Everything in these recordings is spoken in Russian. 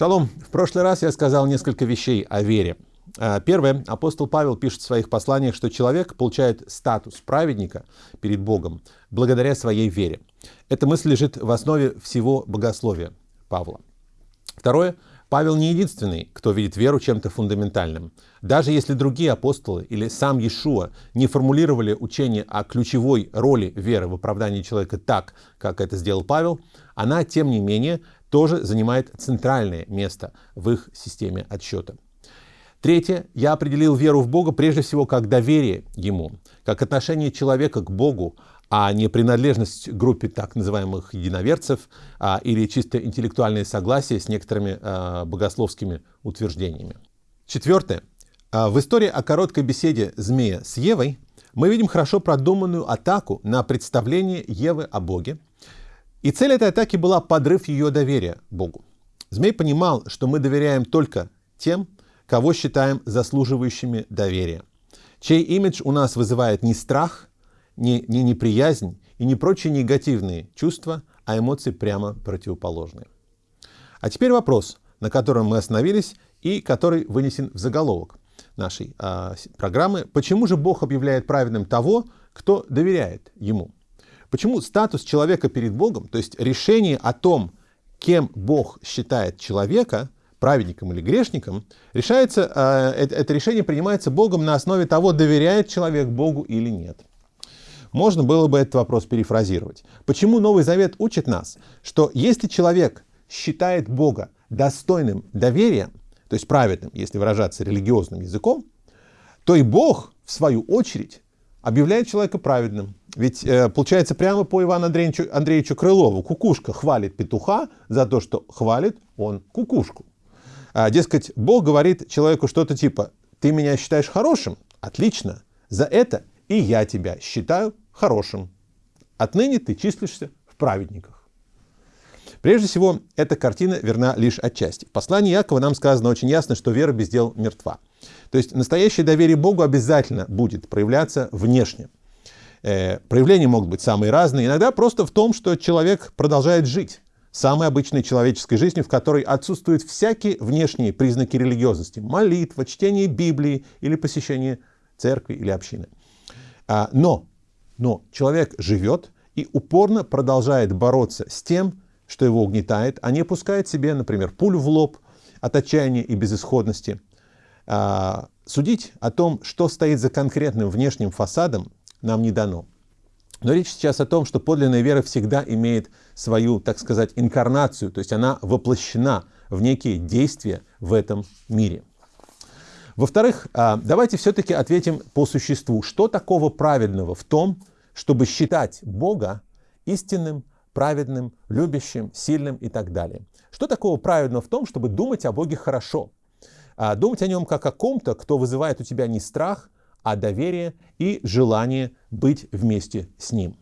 Шалом. В прошлый раз я сказал несколько вещей о вере. А, первое. Апостол Павел пишет в своих посланиях, что человек получает статус праведника перед Богом благодаря своей вере. Эта мысль лежит в основе всего богословия Павла. Второе. Павел не единственный, кто видит веру чем-то фундаментальным. Даже если другие апостолы или сам Иешуа не формулировали учение о ключевой роли веры в оправдании человека так, как это сделал Павел, она, тем не менее, тоже занимает центральное место в их системе отсчета. Третье. Я определил веру в Бога прежде всего как доверие Ему, как отношение человека к Богу, а не принадлежность группе так называемых единоверцев а, или чисто интеллектуальное согласие с некоторыми а, богословскими утверждениями. Четвертое. А, в истории о короткой беседе змея с Евой мы видим хорошо продуманную атаку на представление Евы о Боге. И цель этой атаки была подрыв ее доверия Богу. Змей понимал, что мы доверяем только тем, кого считаем заслуживающими доверия, чей имидж у нас вызывает не страх, не, не неприязнь и не прочие негативные чувства, а эмоции прямо противоположные. А теперь вопрос, на котором мы остановились и который вынесен в заголовок нашей а, программы. Почему же Бог объявляет праведным того, кто доверяет Ему? Почему статус человека перед Богом, то есть решение о том, кем Бог считает человека, праведником или грешником, решается, это, это решение принимается Богом на основе того, доверяет человек Богу или нет. Можно было бы этот вопрос перефразировать. Почему Новый Завет учит нас, что если человек считает Бога достойным доверия, то есть праведным, если выражаться религиозным языком, то и Бог, в свою очередь, объявляет человека праведным. Ведь э, получается прямо по Ивану Андреевичу, Андреевичу Крылову. Кукушка хвалит петуха за то, что хвалит он кукушку. А, дескать, Бог говорит человеку что-то типа, ты меня считаешь хорошим? Отлично. За это и я тебя считаю хорошим. Отныне ты числишься в праведниках. Прежде всего, эта картина верна лишь отчасти. В послании Якова нам сказано очень ясно, что вера без дел мертва. То есть настоящее доверие Богу обязательно будет проявляться внешне. Э, проявления могут быть самые разные. Иногда просто в том, что человек продолжает жить самой обычной человеческой жизнью, в которой отсутствуют всякие внешние признаки религиозности. Молитва, чтение Библии или посещение церкви или общины. А, но но человек живет и упорно продолжает бороться с тем, что его угнетает, а не пускает себе, например, пулю в лоб от отчаяния и безысходности. А, судить о том, что стоит за конкретным внешним фасадом, нам не дано. Но речь сейчас о том, что подлинная вера всегда имеет свою, так сказать, инкарнацию, то есть она воплощена в некие действия в этом мире. Во-вторых, а, давайте все-таки ответим по существу, что такого праведного в том, чтобы считать Бога истинным, праведным, любящим, сильным и так далее. Что такого праведного в том, чтобы думать о Боге хорошо? А, думать о нем как о ком-то, кто вызывает у тебя не страх, а доверие и желание быть вместе с ним.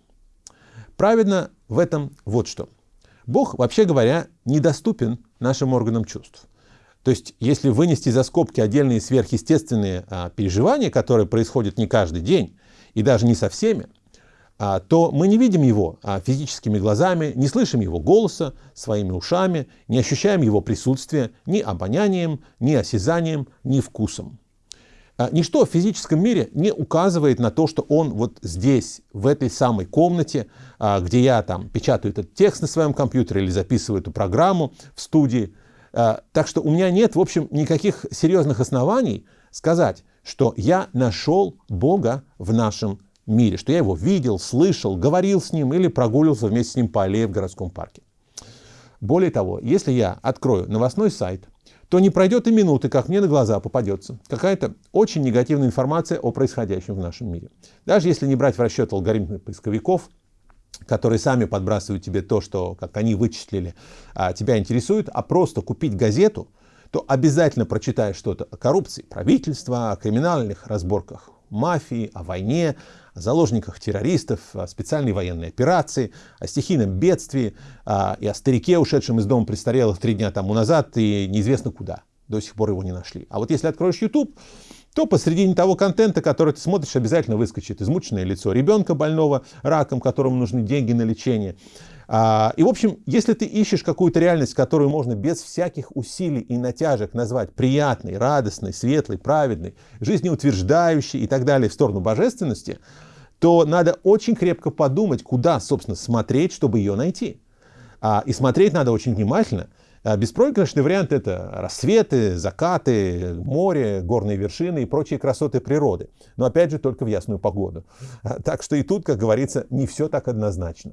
Праведно в этом вот что. Бог, вообще говоря, недоступен нашим органам чувств. То есть, если вынести за скобки отдельные сверхъестественные а, переживания, которые происходят не каждый день и даже не со всеми, а, то мы не видим его а, физическими глазами, не слышим его голоса своими ушами, не ощущаем его присутствия ни обонянием, ни осязанием, ни вкусом. А, ничто в физическом мире не указывает на то, что он вот здесь, в этой самой комнате, где я там печатаю этот текст на своем компьютере или записываю эту программу в студии. Так что у меня нет, в общем, никаких серьезных оснований сказать, что я нашел Бога в нашем мире, что я его видел, слышал, говорил с ним или прогуливался вместе с ним по аллее в городском парке. Более того, если я открою новостной сайт, то не пройдет и минуты, как мне на глаза попадется какая-то очень негативная информация о происходящем в нашем мире. Даже если не брать в расчет алгоритмы поисковиков, которые сами подбрасывают тебе то, что, как они вычислили, а, тебя интересует, а просто купить газету, то обязательно прочитаешь что-то о коррупции правительства, о криминальных разборках мафии, о войне, о заложниках террористов, о специальной военной операции, о стихийном бедствии а, и о старике, ушедшем из дома престарелых три дня тому назад и неизвестно куда. До сих пор его не нашли. А вот если откроешь YouTube, то посредине того контента, который ты смотришь, обязательно выскочит измученное лицо ребенка больного раком, которому нужны деньги на лечение, А, и, в общем, если ты ищешь какую-то реальность, которую можно без всяких усилий и натяжек назвать приятной, радостной, светлой, праведной, жизнеутверждающей и так далее в сторону божественности, то надо очень крепко подумать, куда, собственно, смотреть, чтобы ее найти. А, и смотреть надо очень внимательно. А, беспроигрышный вариант — это рассветы, закаты, море, горные вершины и прочие красоты природы. Но опять же, только в ясную погоду. Так что и тут, как говорится, не все так однозначно.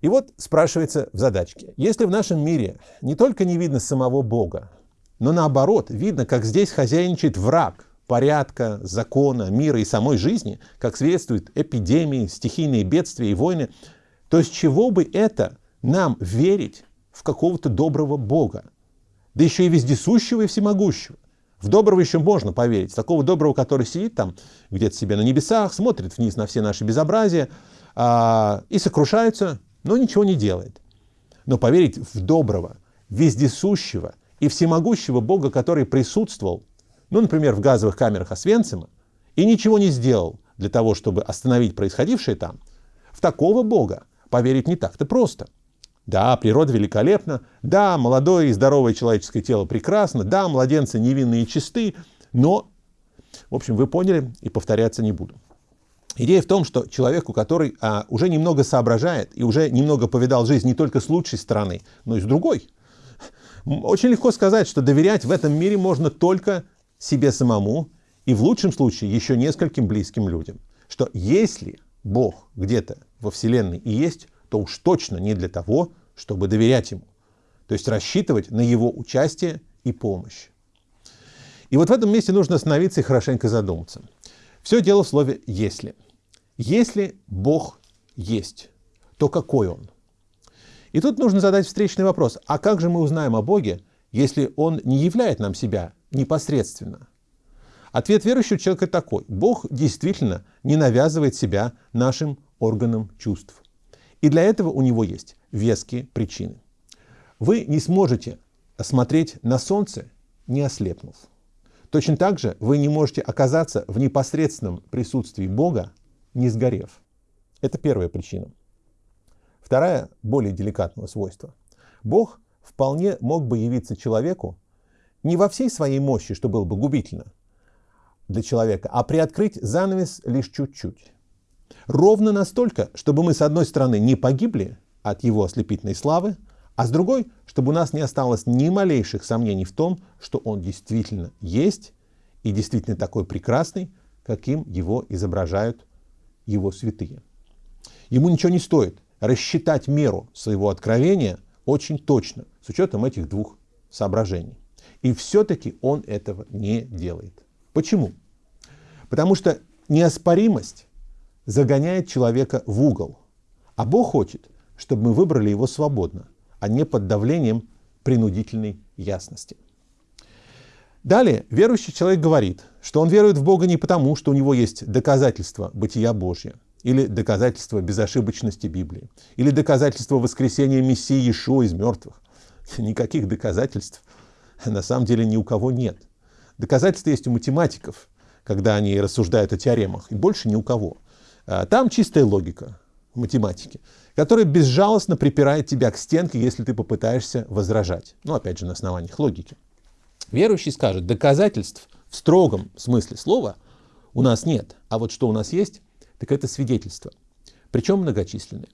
И вот спрашивается в задачке, если в нашем мире не только не видно самого Бога, но наоборот, видно, как здесь хозяйничает враг порядка, закона, мира и самой жизни, как свидетельствуют эпидемии, стихийные бедствия и войны, то с чего бы это нам верить в какого-то доброго Бога? Да еще и вездесущего и всемогущего. В доброго еще можно поверить. Такого доброго, который сидит там где-то себе на небесах, смотрит вниз на все наши безобразия а, и сокрушается, но ничего не делает. Но поверить в доброго, вездесущего и всемогущего Бога, который присутствовал, ну, например, в газовых камерах Освенцима, и ничего не сделал для того, чтобы остановить происходившее там, в такого Бога поверить не так-то просто. Да, природа великолепна, да, молодое и здоровое человеческое тело прекрасно, да, младенцы невинные и чисты, но, в общем, вы поняли, и повторяться не буду. Идея в том, что человеку, который а, уже немного соображает и уже немного повидал жизнь не только с лучшей стороны, но и с другой, очень легко сказать, что доверять в этом мире можно только себе самому и в лучшем случае еще нескольким близким людям. Что если Бог где-то во Вселенной и есть, то уж точно не для того, чтобы доверять Ему. То есть рассчитывать на Его участие и помощь. И вот в этом месте нужно остановиться и хорошенько задуматься. Все дело в слове «если». Если Бог есть, то какой Он? И тут нужно задать встречный вопрос. А как же мы узнаем о Боге, если Он не являет нам себя непосредственно? Ответ верующего человека такой. Бог действительно не навязывает себя нашим органам чувств. И для этого у него есть веские причины. Вы не сможете смотреть на солнце, не ослепнув. Точно так же вы не можете оказаться в непосредственном присутствии Бога, не сгорев. Это первая причина. Вторая, более деликатного свойства. Бог вполне мог бы явиться человеку не во всей своей мощи, что было бы губительно для человека, а приоткрыть занавес лишь чуть-чуть. Ровно настолько, чтобы мы с одной стороны не погибли от его ослепительной славы, а с другой, чтобы у нас не осталось ни малейших сомнений в том, что он действительно есть и действительно такой прекрасный, каким его изображают его святые. Ему ничего не стоит рассчитать меру своего откровения очень точно, с учетом этих двух соображений. И все-таки он этого не делает. Почему? Потому что неоспоримость загоняет человека в угол, а Бог хочет, чтобы мы выбрали его свободно, а не под давлением принудительной ясности. Далее, верующий человек говорит, что он верует в Бога не потому, что у него есть доказательства бытия Божьего, или доказательства безошибочности Библии, или доказательства воскресения Мессии Иешуа из мертвых. Никаких доказательств на самом деле ни у кого нет. Доказательства есть у математиков, когда они рассуждают о теоремах, и больше ни у кого. А, там чистая логика математики, которая безжалостно припирает тебя к стенке, если ты попытаешься возражать. Ну, опять же, на основаниях логики. Верующий скажет, доказательств в строгом смысле слова у нас нет. А вот что у нас есть, так это свидетельства. Причем многочисленные.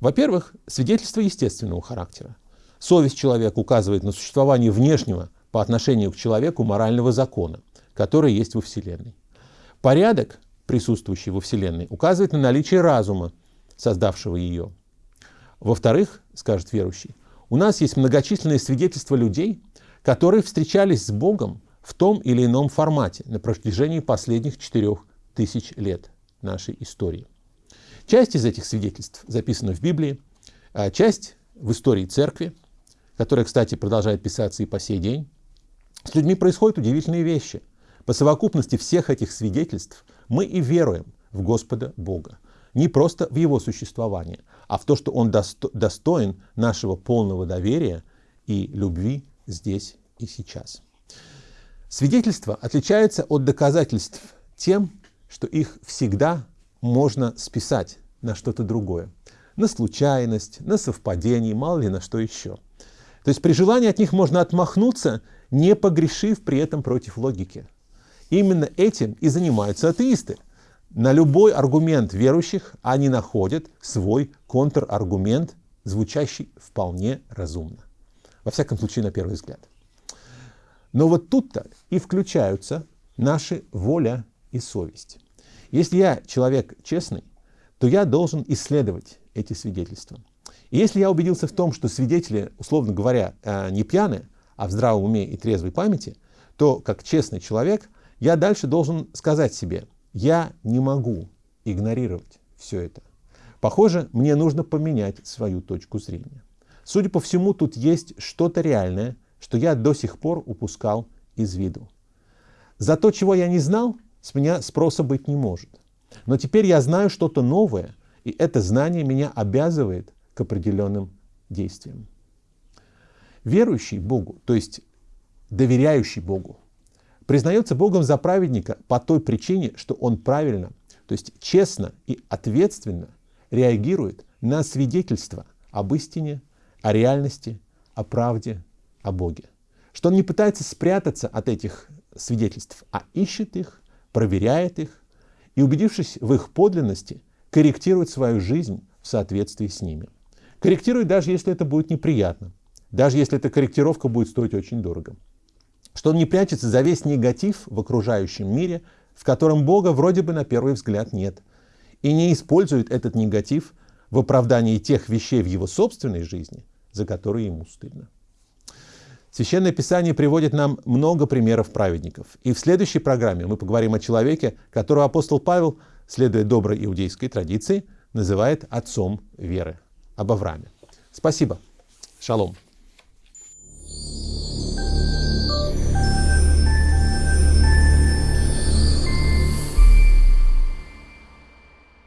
Во-первых, свидетельства естественного характера. Совесть человека указывает на существование внешнего по отношению к человеку морального закона, который есть во Вселенной. Порядок, присутствующий во Вселенной, указывает на наличие разума, создавшего ее. Во-вторых, скажет верующий, у нас есть многочисленные свидетельства людей, которые встречались с Богом в том или ином формате на протяжении последних четырех тысяч лет нашей истории. Часть из этих свидетельств записана в Библии, а часть в истории церкви, которая, кстати, продолжает писаться и по сей день. С людьми происходят удивительные вещи. По совокупности всех этих свидетельств мы и веруем в Господа Бога. Не просто в Его существование, а в то, что Он достоин нашего полного доверия и любви здесь и сейчас. Свидетельства отличаются от доказательств тем, что их всегда можно списать на что-то другое. на случайность, на совпадение, мало ли на что еще. То есть при желании от них можно отмахнуться, не погрешив при этом против логики. Именно этим и занимаются атеисты. На любой аргумент верующих они находят свой контраргумент, звучащий вполне разумно. Во всяком случае, на первый взгляд. Но вот тут-то и включаются наши воля и совесть. Если я человек честный, то я должен исследовать эти свидетельства. Если я убедился в том, что свидетели, условно говоря, э, не пьяны, а в здравом уме и трезвой памяти, то как честный человек я дальше должен сказать себе, я не могу игнорировать все это. Похоже, мне нужно поменять свою точку зрения. Судя по всему, тут есть что-то реальное, что я до сих пор упускал из виду. За то, чего я не знал, с меня спроса быть не может. Но теперь я знаю что-то новое, и это знание меня обязывает к определенным действиям. Верующий Богу, то есть доверяющий Богу, признается Богом за праведника по той причине, что он правильно, то есть честно и ответственно реагирует на свидетельство об истине, о реальности, о правде, о Боге. Что он не пытается спрятаться от этих свидетельств, а ищет их, проверяет их и, убедившись в их подлинности, корректирует свою жизнь в соответствии с ними. Корректирует даже если это будет неприятно, даже если эта корректировка будет стоить очень дорого. Что он не прячется за весь негатив в окружающем мире, в котором Бога вроде бы на первый взгляд нет, и не использует этот негатив в оправдании тех вещей в его собственной жизни, за которые ему стыдно. Священное Писание приводит нам много примеров праведников. И в следующей программе мы поговорим о человеке, которого апостол Павел, следуя доброй иудейской традиции, называет отцом веры, об Аврааме. Спасибо. Шалом.